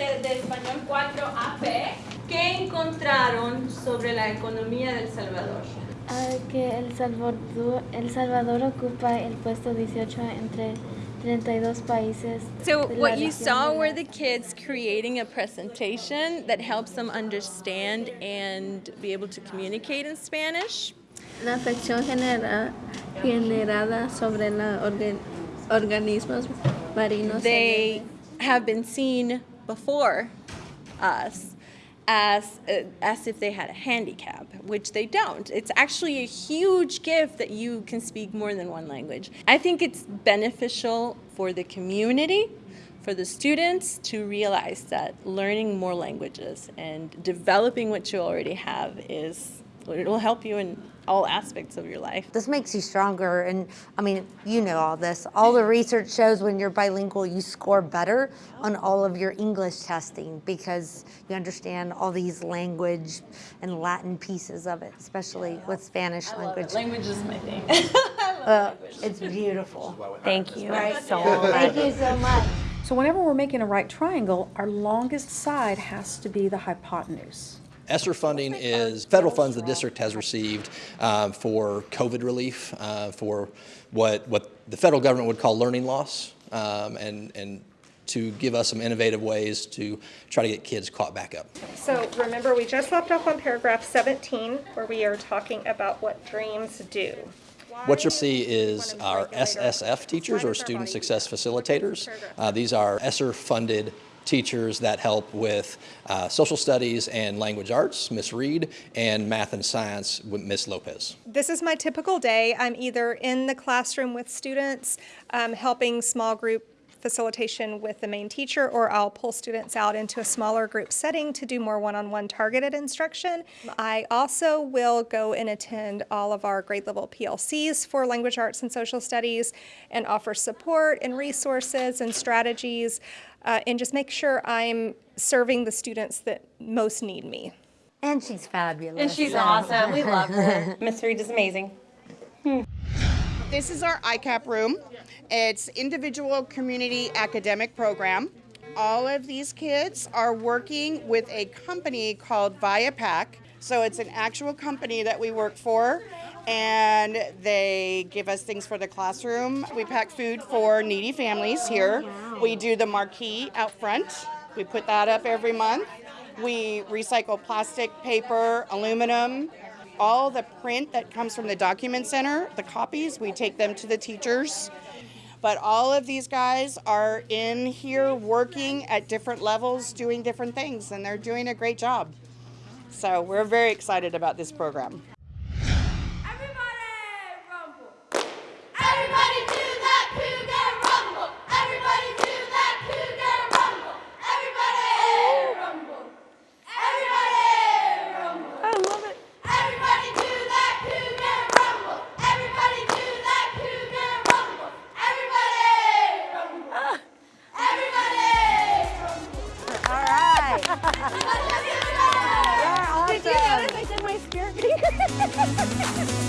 Español 4AP. ¿Qué encontraron sobre la economía del Salvador? Uh, que El Salvador, El Salvador ocupa el puesto 18 entre 32 países. So what you saw were the kids creating a presentation that helps them understand and be able to communicate in Spanish. La sección genera, generada sobre los organ, organismos marinos. They have been seen before us as, as if they had a handicap, which they don't. It's actually a huge gift that you can speak more than one language. I think it's beneficial for the community, for the students to realize that learning more languages and developing what you already have is, it will help you in all aspects of your life. This makes you stronger and I mean, you know all this. All the research shows when you're bilingual, you score better on all of your English testing because you understand all these language and Latin pieces of it, especially with Spanish language. Language is my thing. Uh, it's beautiful. Thank you Right? so much. Thank you so much. So whenever we're making a right triangle, our longest side has to be the hypotenuse. ESSER funding is federal funds the district has received um, for COVID relief, uh, for what, what the federal government would call learning loss, um, and, and to give us some innovative ways to try to get kids caught back up. So remember, we just left off on paragraph 17 where we are talking about what dreams do. What you'll see is our SSF teachers, or Student Success Facilitators. Uh, these are ESSER-funded teachers that help with uh, social studies and language arts, Miss Reed, and math and science with Miss Lopez. This is my typical day. I'm either in the classroom with students, um, helping small group facilitation with the main teacher, or I'll pull students out into a smaller group setting to do more one-on-one targeted instruction. I also will go and attend all of our grade level PLCs for language arts and social studies and offer support and resources and strategies uh, and just make sure I'm serving the students that most need me. And she's fabulous. And she's awesome. We love her. Miss Reed is amazing. This is our ICAP room. It's individual community academic program. All of these kids are working with a company called ViaPack. So it's an actual company that we work for and they give us things for the classroom. We pack food for needy families here. Oh, we do the marquee out front. We put that up every month. We recycle plastic, paper, aluminum, all the print that comes from the document center, the copies, we take them to the teachers. But all of these guys are in here working at different levels, doing different things, and they're doing a great job. So we're very excited about this program. Ha ha ha ha!